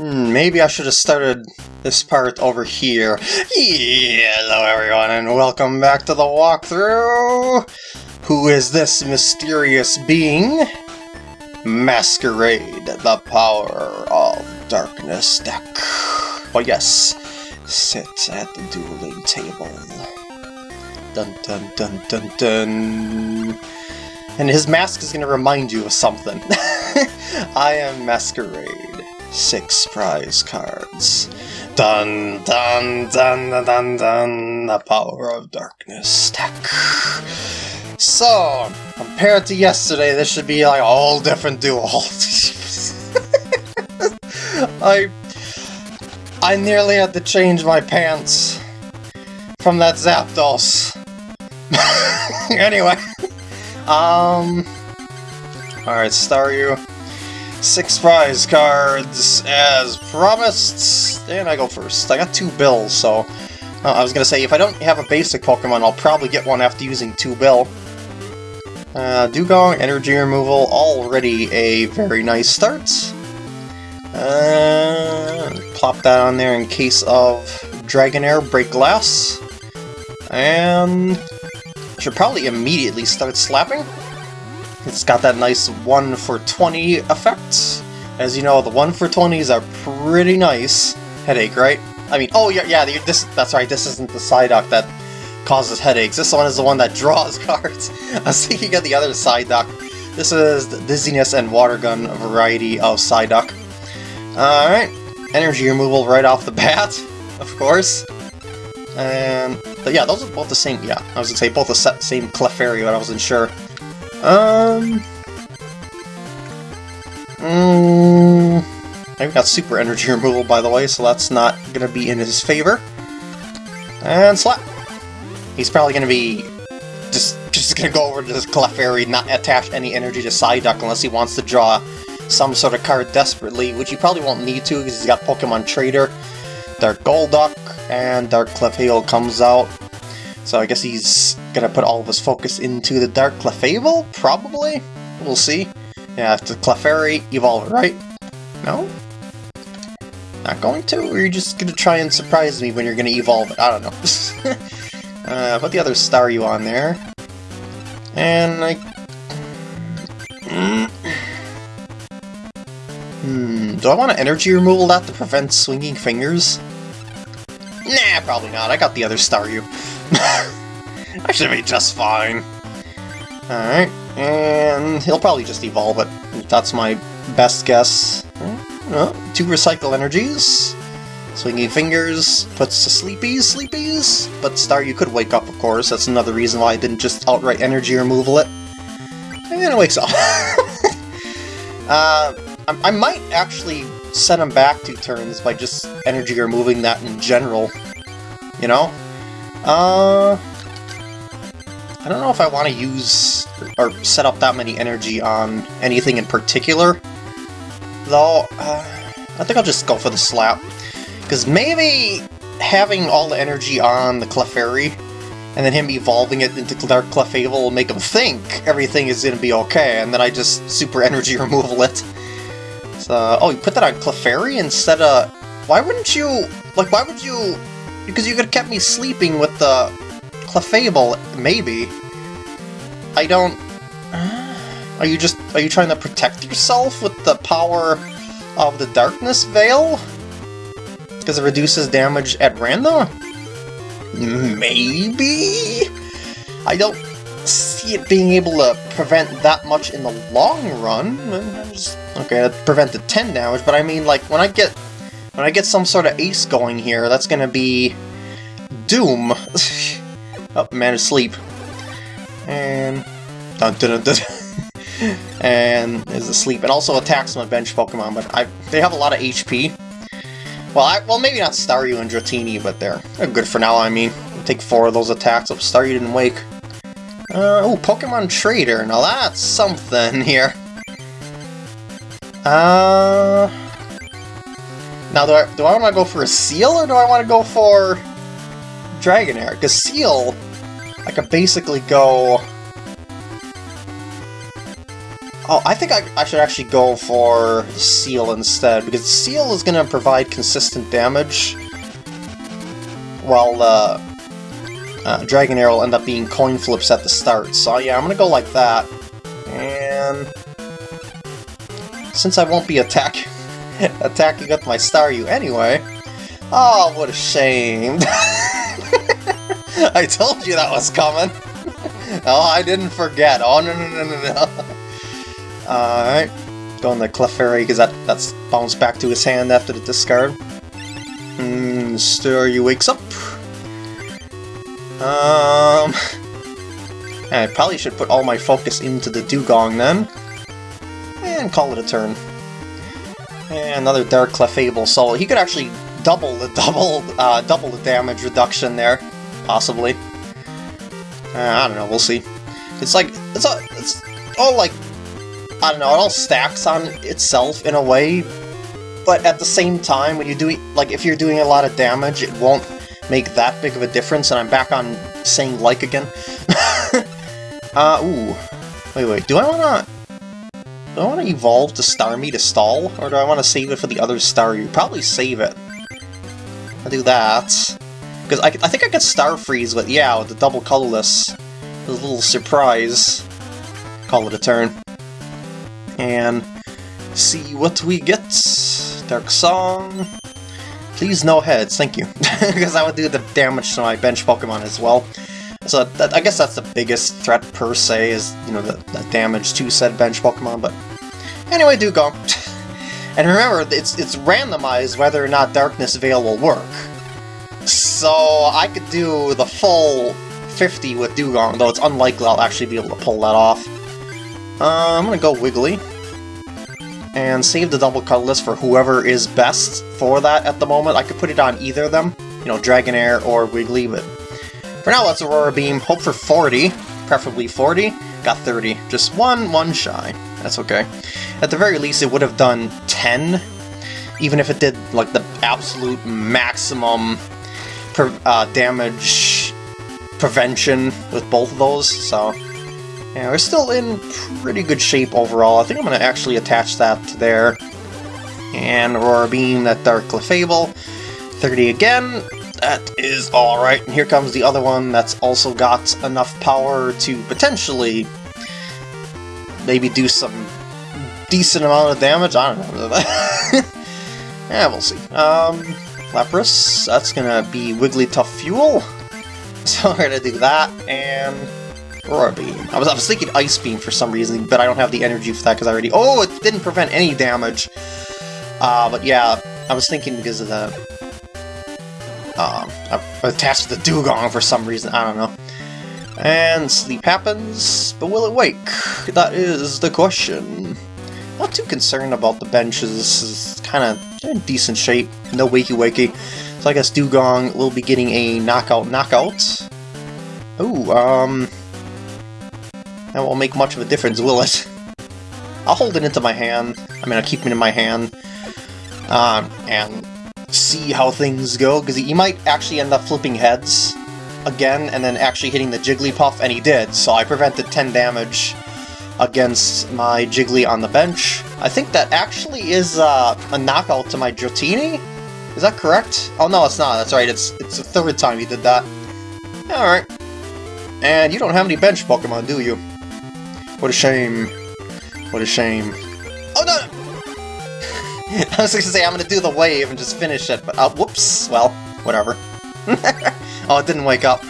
Hmm, maybe I should have started this part over here. Yeah, hello everyone, and welcome back to the walkthrough! Who is this mysterious being? Masquerade, the power of darkness deck. Oh yes, sit at the dueling table. Dun dun dun dun dun. And his mask is going to remind you of something. I am Masquerade. Six prize cards. Dun dun dun dun dun dun. The power of darkness deck. So, compared to yesterday, this should be like a whole different duel. I I nearly had to change my pants from that Zapdos. anyway, um, alright, Staryu. Six prize cards as promised, and I go first. I got two bills, so uh, I was gonna say if I don't have a basic Pokemon, I'll probably get one after using two bill. Uh, Dewgong, energy removal, already a very nice start. Uh, plop that on there in case of Dragonair Break Glass. And should probably immediately start slapping. It's got that nice 1 for 20 effect. As you know, the 1 for 20s are pretty nice. Headache, right? I mean, oh yeah, yeah, this, that's right, this isn't the Psyduck that causes headaches. This one is the one that draws cards. I was thinking of the other Psyduck. This is the Dizziness and Water Gun variety of Psyduck. Alright, energy removal right off the bat, of course. And, but yeah, those are both the same, yeah, I was gonna say both the same Clefairy, but I wasn't sure. Um... Mm, I've got super energy removal, by the way, so that's not gonna be in his favor. And slap! He's probably gonna be just just gonna go over to this Clefairy, not attach any energy to Psyduck unless he wants to draw some sort of card desperately, which he probably won't need to because he's got Pokemon Trader. Dark Golduck and Dark Clefable comes out. So I guess he's gonna put all of his focus into the Dark Clefable? Probably? We'll see. Yeah, the Clefairy, evolve right? No? Not going to? Or you're just gonna try and surprise me when you're gonna evolve it? I don't know. uh, put the other Staryu on there. And I... Hmm, do I want an energy removal that to prevent swinging fingers? Nah, probably not. I got the other Staryu. I should be just fine. Alright, and he'll probably just evolve it. That's my best guess. Oh, two recycle energies. Swinging fingers puts to sleepies, sleepies. But Staryu could wake up, of course. That's another reason why I didn't just outright energy removal it. And it wakes up. uh, I might actually set him back two turns by just energy removing that in general. You know? Uh... I don't know if I want to use or set up that many energy on anything in particular. Though, uh, I think I'll just go for the slap. Because maybe having all the energy on the Clefairy and then him evolving it into Dark Clefable will make him think everything is going to be okay, and then I just super energy removal it. So, oh, you put that on Clefairy instead of... Why wouldn't you... Like, why would you... Because you could have kept me sleeping with the Clefable, maybe. I don't... Are you just... Are you trying to protect yourself with the power of the Darkness Veil? Because it reduces damage at random? Maybe? I don't see it being able to prevent that much in the long run. Okay, that prevented 10 damage, but I mean, like, when I get when I get some sort of ace going here, that's gonna be doom. oh, man is sleep. And dun dun dun, and is asleep, and also attacks my bench Pokemon, but I they have a lot of HP. Well, I, well, maybe not Staryu and Dratini, but they're, they're good for now, I mean. Take four of those attacks. Oh, Staryu didn't wake. Uh, oh, Pokemon Trader. Now that's something here. Uh... Now, do I, do I want to go for a Seel, or do I want to go for Dragonair? Because Seel, I could basically go... Oh, I think I, I should actually go for Seel instead, because Seel is going to provide consistent damage, while uh, uh, Dragonair will end up being coin flips at the start. So yeah, I'm going to go like that. And since I won't be attack attacking with my Staryu anyway... Oh, what a shame. I told you that was coming. oh, I didn't forget. Oh, no, no, no, no, no. Alright. Going to Clefairy, because that, that's bounced back to his hand after the discard. Hmm, Staryu wakes up. Um... I probably should put all my focus into the Dewgong then. And call it a turn. And another Dark Clefable, so he could actually double the double uh, double the damage reduction there, possibly. Uh, I don't know, we'll see. It's like, it's, all, it's all like, I don't know, it all stacks on itself in a way, but at the same time, when you do, like, if you're doing a lot of damage, it won't make that big of a difference, and I'm back on saying like again. uh, ooh. Wait, wait, do I wanna... Do I want to evolve to Starmie to stall, or do I want to save it for the other Staryu? Probably save it. I'll do that. Because I, I think I could Star Freeze, but yeah, with the double colorless. A little surprise. Call it a turn. And see what we get. Dark Song. Please no heads, thank you. because I would do the damage to my bench Pokemon as well. So that, I guess that's the biggest threat per se, is, you know, the, the damage to said bench Pokemon, but... Anyway, do go. and remember, it's, it's randomized whether or not Darkness Veil will work. So I could do the full 50 with Dewgong, though it's unlikely I'll actually be able to pull that off. Uh, I'm gonna go Wiggly. And save the double colorless for whoever is best for that at the moment. I could put it on either of them, you know, Dragonair or Wiggly, but for now let's Aurora Beam. Hope for 40, preferably 40. Got 30. Just one, one shy. That's okay. At the very least, it would have done 10, even if it did, like, the absolute maximum per, uh, damage prevention with both of those, so... Yeah, we're still in pretty good shape overall. I think I'm going to actually attach that to there. And Aurora Beam, that Dark Clefable. 30 again. That is alright. And here comes the other one that's also got enough power to potentially maybe do some decent amount of damage. I don't know. yeah, we'll see. Um, Lapras, that's gonna be Wigglytuff Fuel. So we're gonna do that, and Aurora Beam. I was, I was thinking Ice Beam for some reason, but I don't have the energy for that because I already... Oh, it didn't prevent any damage! Uh, but yeah, I was thinking because of the... Um, I attached to the Dewgong for some reason, I don't know. And sleep happens, but will it wake? That is the question. Not too concerned about the benches, is kind of in decent shape, no wakey wakey. So I guess Dewgong will be getting a knockout knockout. Ooh, um... That won't make much of a difference, will it? I'll hold it into my hand. I mean, I'll keep it in my hand. Um, and see how things go, because he might actually end up flipping heads again, and then actually hitting the Jigglypuff, and he did, so I prevented 10 damage against my Jiggly on the bench. I think that actually is uh, a knockout to my Dratini? Is that correct? Oh no, it's not. That's right. It's it's the third time you did that. Alright. And you don't have any bench Pokemon, do you? What a shame. What a shame. Oh no! I was to say I'm going to do the wave and just finish it, but uh, whoops. Well, whatever. oh, it didn't wake up.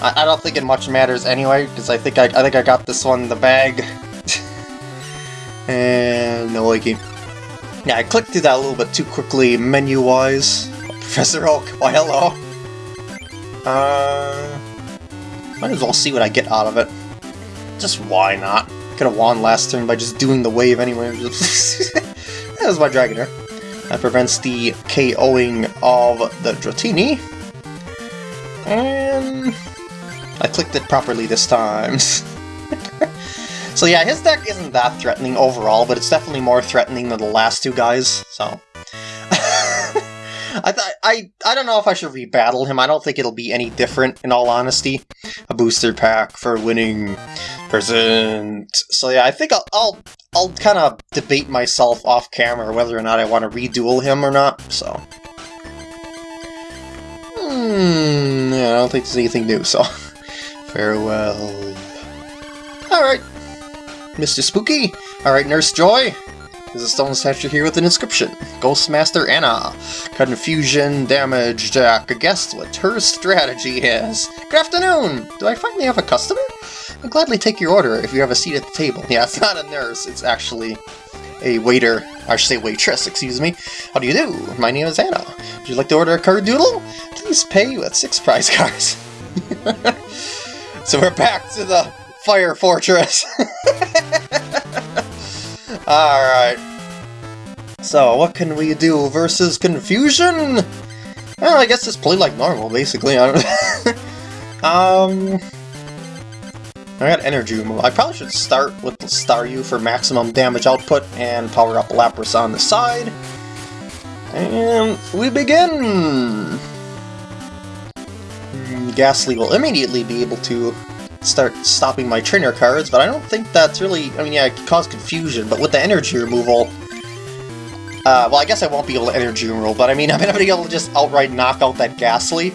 I, I don't think it much matters anyway, because I think I, I think I got this one in the bag. and no waking. Yeah, I clicked through that a little bit too quickly menu-wise. Professor Oak, why hello. Uh, might as well see what I get out of it. Just why not? Could have won last turn by just doing the wave anyway. that was my Dragonair. That prevents the KOing of the Dratini. And I clicked it properly this time. So yeah, his deck isn't that threatening overall, but it's definitely more threatening than the last two guys, so... I, I I don't know if I should rebattle him. I don't think it'll be any different, in all honesty. A booster pack for winning present. So yeah, I think I'll I'll, I'll kind of debate myself off camera whether or not I want to reduel him or not. So. Hmm, yeah, I don't think there's anything new, so... Farewell. Alright. Mr. Spooky. Alright, Nurse Joy. There's a stone statue here with an inscription. Ghostmaster Anna. Confusion, damage, Jack. Guess what her strategy is. Good afternoon! Do I finally have a customer? I'll gladly take your order if you have a seat at the table. Yeah, it's not a nurse, it's actually a waiter. I should say waitress, excuse me. How do you do? My name is Anna. Would you like to order a card doodle? Please pay with six prize cards. so we're back to the Fire Fortress. Alright. So, what can we do versus Confusion? Well, I guess just play like normal, basically. I don't um... I got energy removal. I probably should start with the Staryu for maximum damage output and power up Lapras on the side. And we begin! Gastly will immediately be able to start stopping my trainer cards, but I don't think that's really... I mean, yeah, it can cause confusion, but with the energy removal... Uh, well, I guess I won't be able to energy removal, but I mean, I'm going to be able to just outright knock out that Gastly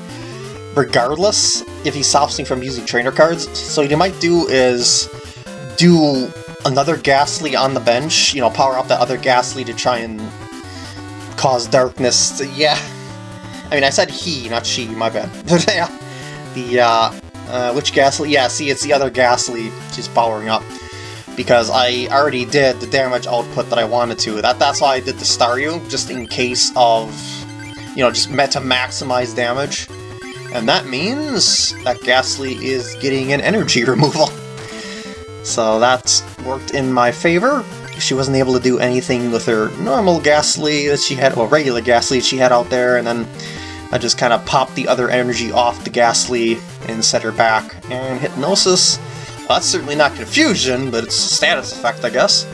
regardless if he stops me from using trainer cards. So what you might do is do another Gastly on the bench, you know, power up that other Gastly to try and cause darkness. To, yeah. I mean, I said he, not she, my bad. But yeah, the, uh, uh, which Gastly? Yeah, see, it's the other Gastly she's powering up. Because I already did the damage output that I wanted to. That That's why I did the Staryu, just in case of, you know, just meant to maximize damage. And that means that Gastly is getting an energy removal. So that's worked in my favor. She wasn't able to do anything with her normal Gastly that she had, or regular Gastly she had out there, and then I just kind of popped the other energy off the Gastly and set her back. And Hypnosis, well, that's certainly not Confusion, but it's a status effect, I guess.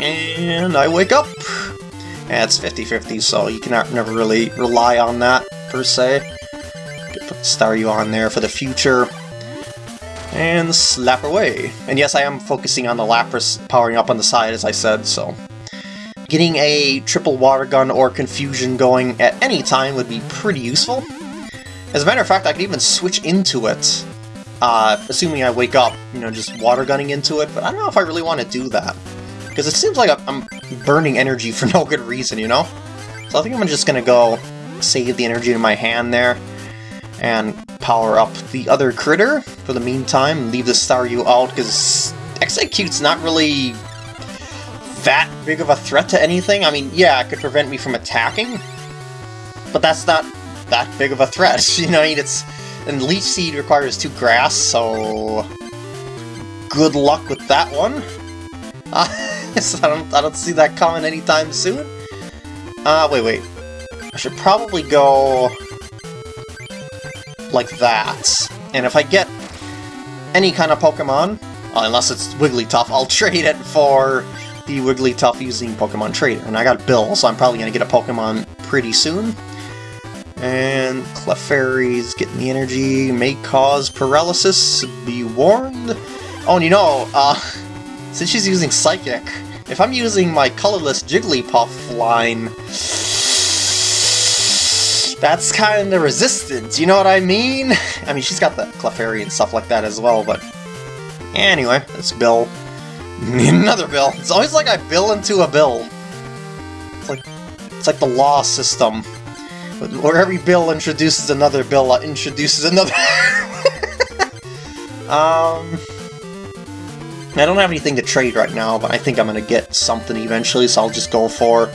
And I wake up. And it's 50-50, so you can never really rely on that, per se. Put Staryu on there for the future. And slap away. And yes, I am focusing on the Lapras powering up on the side, as I said, so... Getting a triple water gun or confusion going at any time would be pretty useful. As a matter of fact, I could even switch into it, uh, assuming I wake up, you know, just water gunning into it, but I don't know if I really want to do that. Because it seems like I'm burning energy for no good reason, you know? So I think I'm just gonna go save the energy in my hand there and power up the other critter for the meantime, leave the Staryu out, because Exeggcute's not really that big of a threat to anything. I mean, yeah, it could prevent me from attacking, but that's not that big of a threat. You know, I mean, it's... And Leech Seed requires two grass, so... Good luck with that one. Uh, so I, don't, I don't see that coming anytime soon. Uh, wait, wait. I should probably go like that. And if I get any kind of Pokemon, unless it's Wigglytuff, I'll trade it for the Wigglytuff using Pokemon Trader. And I got Bill, so I'm probably going to get a Pokemon pretty soon. And Clefairy's getting the energy, may cause paralysis, be warned. Oh, and you know, uh, since she's using Psychic, if I'm using my colorless Jigglypuff line, that's kind of resistant, you know what I mean? I mean, she's got the Clefairy and stuff like that as well, but... Anyway, it's Bill. Another Bill. It's always like I bill into a bill. It's like, it's like the law system. Where every bill introduces another bill, uh, introduces another... um... I don't have anything to trade right now, but I think I'm to get something eventually, so I'll just go for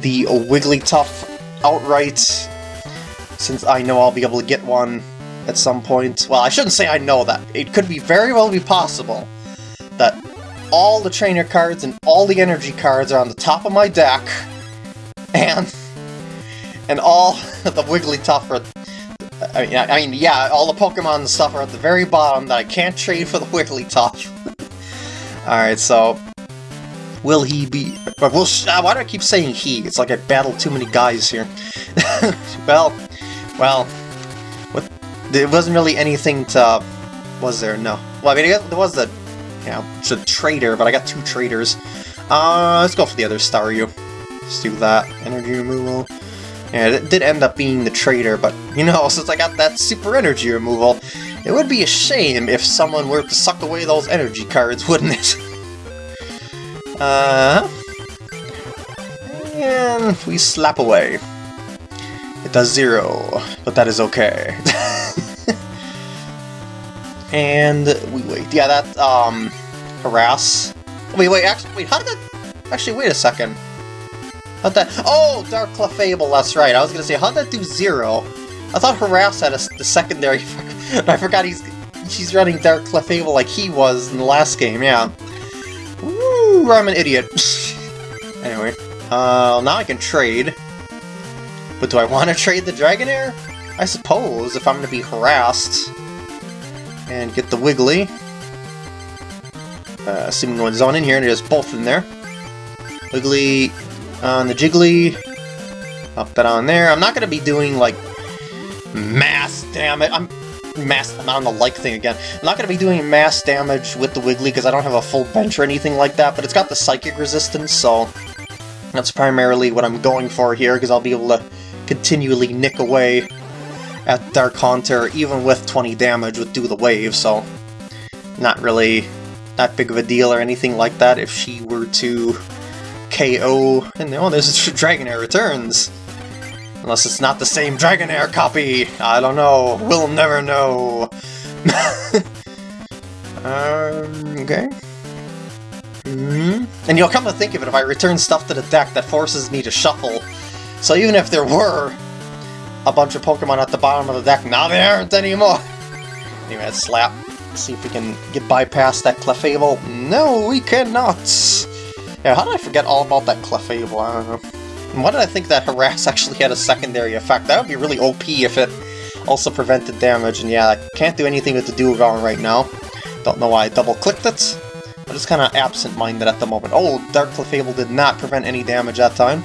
the Wigglytuff outright since I know I'll be able to get one at some point. Well, I shouldn't say I know that. It could be very well be possible all the trainer cards and all the energy cards are on the top of my deck, and and all the Wigglytuff are... I mean, I mean, yeah, all the Pokemon and stuff are at the very bottom that I can't trade for the Wigglytuff. Alright, so... will he be... But uh, why do I keep saying he? It's like I battled too many guys here. well, well, what, there wasn't really anything to... Was there? No. Well, I mean, there was the, you know, the trader, but I got two traders. Uh, let's go for the other Staryu. Let's do that. Energy removal. Yeah, it did end up being the trader, but, you know, since I got that super energy removal, it would be a shame if someone were to suck away those energy cards, wouldn't it? uh... And we slap away. It does zero, but that is okay. and we wait. Yeah, that, um, harass. Wait, wait, actually, wait, how did that... Actually, wait a second. How'd that... Oh, Dark Clefable, that's right. I was gonna say, how'd that do zero? I thought Harass had a, the secondary... I forgot he's she's running Dark Clefable like he was in the last game, yeah. Woo, I'm an idiot. anyway, uh, now I can trade. But do I want to trade the Dragonair? I suppose, if I'm going to be harassed. And get the Wiggly. Uh, assuming one's on in here, and there's both in there. Wiggly on the Jiggly. Up that on there. I'm not going to be doing, like, mass damage. I'm mass I'm on the like thing again. I'm not going to be doing mass damage with the Wiggly because I don't have a full bench or anything like that, but it's got the psychic resistance, so that's primarily what I'm going for here because I'll be able to continually nick away at Dark Haunter even with 20 damage would Do the Wave, so not really that big of a deal or anything like that if she were to KO, and oh, there's Dragonair Returns! Unless it's not the same Dragonair copy! I don't know, we'll never know! um, okay. Mm -hmm. And you'll come to think of it, if I return stuff to the deck, that forces me to shuffle. So even if there were a bunch of Pokemon at the bottom of the deck, now there aren't anymore! Anyway, let's slap. see if we can get bypast that Clefable. No, we cannot! Yeah, how did I forget all about that Clefable? I don't know. And why did I think that Harass actually had a secondary effect? That would be really OP if it also prevented damage, and yeah, I can't do anything with the Dewgong right now. Don't know why I double-clicked it. I'm just kind of absent-minded at the moment. Oh, Dark Clefable did not prevent any damage that time.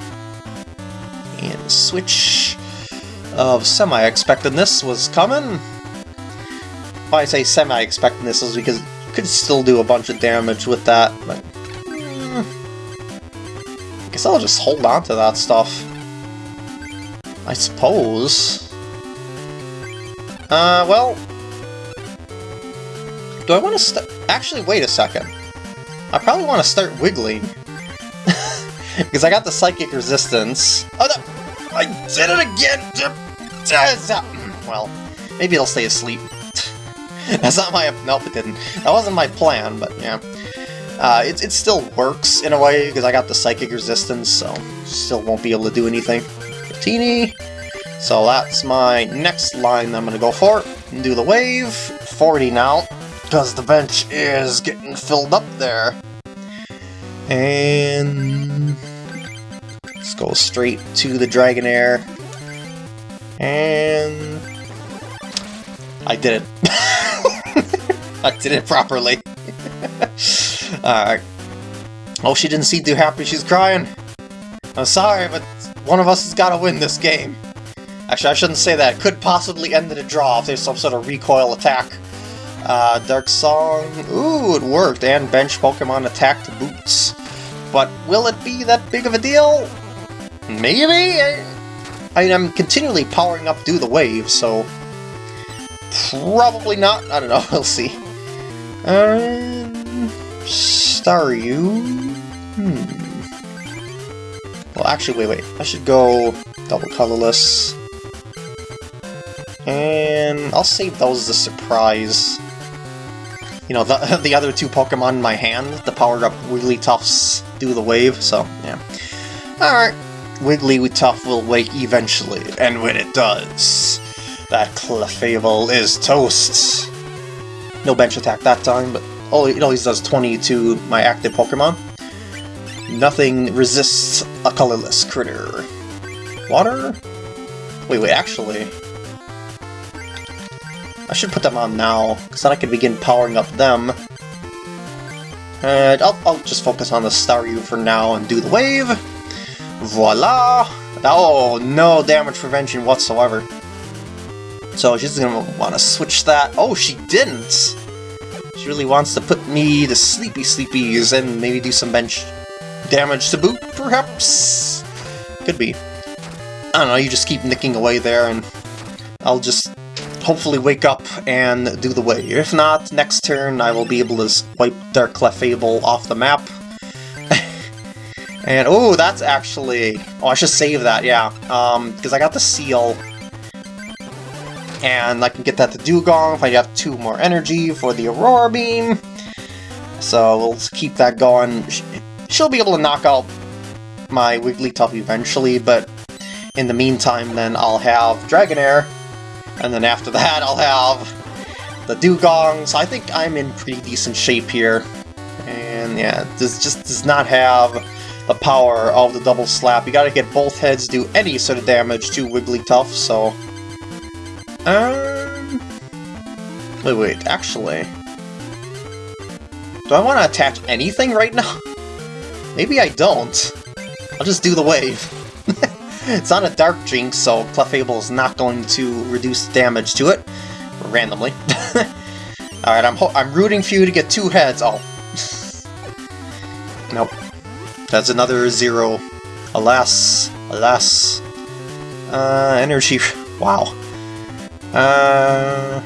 And switch of semi-expectedness was coming. Why I say semi-expectedness is because you could still do a bunch of damage with that, but guess I'll just hold on to that stuff. I suppose. Uh, well... Do I want to. Actually, wait a second. I probably want to start wiggling. because I got the Psychic Resistance. Oh, no! I did it again! Well, maybe it'll stay asleep. That's not my... Nope, it didn't. That wasn't my plan, but yeah. Uh, it, it still works in a way, because I got the Psychic Resistance, so still won't be able to do anything. Teeny. So that's my next line I'm going to go for. And do the wave. 40 now, because the bench is getting filled up there. And... Let's go straight to the Dragonair. And... I did it. I did it properly. Alright. Oh, she didn't seem too happy. She's crying. I'm sorry, but one of us has got to win this game. Actually, I shouldn't say that. It could possibly end in a draw if there's some sort of recoil attack. Uh, Dark Song... Ooh, it worked. And bench Pokemon attacked boots. But will it be that big of a deal? Maybe? I, mean, I'm continually powering up Do the Wave, so... Probably not. I don't know. We'll see. Uh... Staryu? Hmm. Well, actually, wait, wait. I should go double colorless. And I'll save those as a surprise. You know, the, the other two Pokemon in my hand, the powered up really Wigglytuffs do the wave, so, yeah. Alright, Wigglytuff will wake eventually, and when it does, that Clefable is toast. No bench attack that time, but Oh, it always does 20 to my active Pokemon. Nothing resists a colorless critter. Water? Wait, wait, actually... I should put them on now, because then I can begin powering up them. And I'll, I'll just focus on the Staryu for now and do the wave. Voila! Oh, no damage prevention whatsoever. So she's gonna want to switch that. Oh, she didn't! She really wants to put me to sleepy sleepies and maybe do some bench damage to boot, perhaps? Could be. I don't know, you just keep nicking away there and I'll just hopefully wake up and do the way. If not, next turn I will be able to wipe Dark Clefable off the map. And, oh, that's actually... Oh, I should save that, yeah. Um, because I got the Seel. And I can get that to Dewgong if I have two more energy for the Aurora Beam. So we'll keep that going. She'll be able to knock out my Wigglytuff eventually, but in the meantime then I'll have Dragonair and then after that, I'll have the Dewgong, so I think I'm in pretty decent shape here. And yeah, this just does not have the power of the double slap. You gotta get both heads do any sort of damage to Wigglytuff, so... Um... Wait, wait, actually... Do I want to attach anything right now? Maybe I don't. I'll just do the wave. it's not a Dark Jynx, so Clefable is not going to reduce damage to it, randomly. Alright, I'm, I'm rooting for you to get two heads. Oh. nope. That's another zero. Alas. Alas. Uh, energy... Wow. Uh...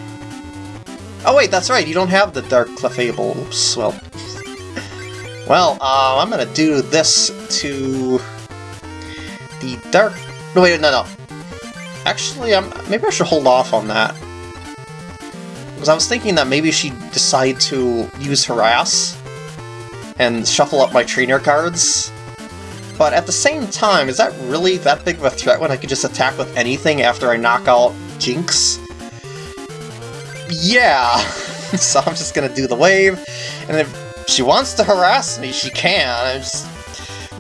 Oh wait, that's right, you don't have the Dark Clefable. Oops, well... well, uh, I'm gonna do this to the dark... No, wait, no, no. Actually, I'm, maybe I should hold off on that. Because I was thinking that maybe she'd decide to use Harass and shuffle up my trainer cards. But at the same time, is that really that big of a threat when I could just attack with anything after I knock out Jynx? Yeah! so I'm just gonna do the wave, and if she wants to harass me, she can. Just,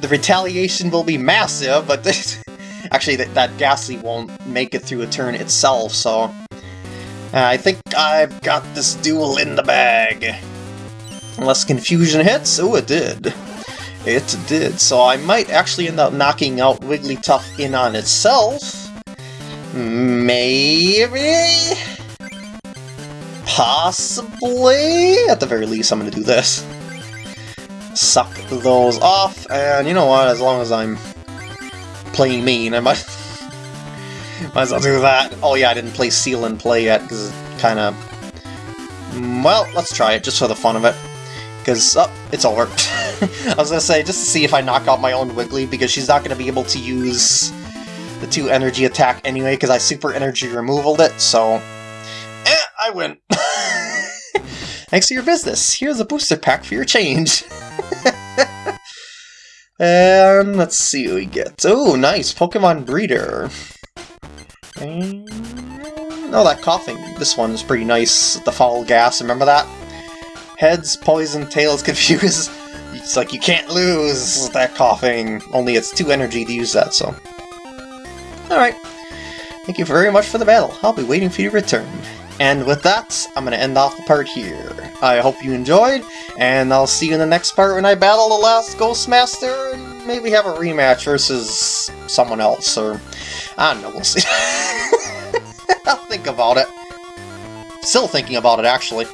the retaliation will be massive, but this, actually that, that Gastly won't make it through a turn itself, so... Uh, I think I've got this duel in the bag. Unless Confusion hits? Oh, it did. It did, so I might actually end up knocking out Wigglytuff in on itself. Maybe? Possibly? At the very least, I'm going to do this suck those off, and you know what, as long as I'm playing mean, I might, might as well do that. Oh yeah, I didn't play Seal and Play yet, because it kind of... Well, let's try it, just for the fun of it. Because, oh, it's over. I was to say, just to see if I knock out my own Wiggly, because she's not to be able to use the two energy attack anyway, because I super energy removaled it, so... Eh, I win! Thanks for your business. Here's a booster pack for your change. and let's see what we get. Oh, nice. Pokemon Breeder. And... Oh, that Koffing. This one is pretty nice. The foul gas, remember that? Heads, poison, tails, confused. It's like you can't lose that Koffing, Only it's too energy to use that, so... Alright. Thank you very much for the battle. I'll be waiting for you to return. And with that, I'm going to end off the part here. I hope you enjoyed, and I'll see you in the next part when I battle the last Ghostmaster, and maybe have a rematch versus someone else, or... I don't know, we'll see. I'll think about it. Still thinking about it, actually.